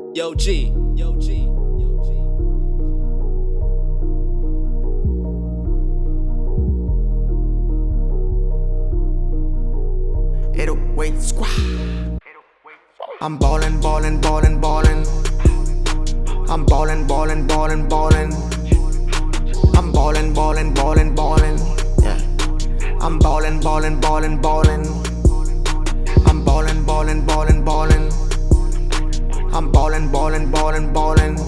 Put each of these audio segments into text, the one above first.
Yo G, yo G, G. 808 squad. I'm ballin', ballin', ballin', ballin'. I'm ballin', ballin', ballin', ballin'. I'm ballin', ballin', ballin', ballin'. Yeah. I'm ballin', ballin', ballin', ballin'. I'm ballin', ballin', ballin'. I'm ballin', ballin', ballin', ballin'.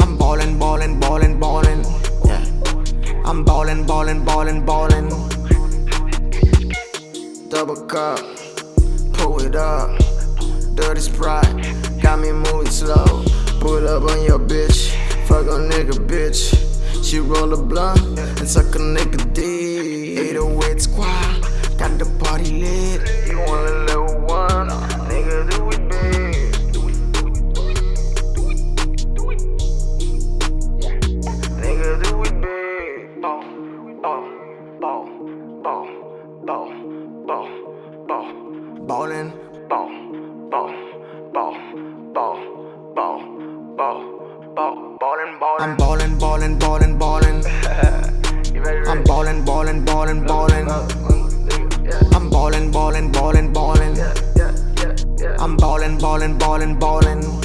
I'm ballin', ballin', ballin', ballin'. Yeah. I'm ballin', ballin', ballin', ballin'. Double cup, pull it up. Dirty sprite, got me moving slow. Put up on your bitch, fuck a nigga bitch. She roll a blunt and suck a nigga D. I'm ballin', ballin', ballin', ballin'. I'm ballin', ballin', ballin', ballin'. I'm ballin', ballin', ballin', ballin'. I'm ballin', ballin', ballin', ballin'.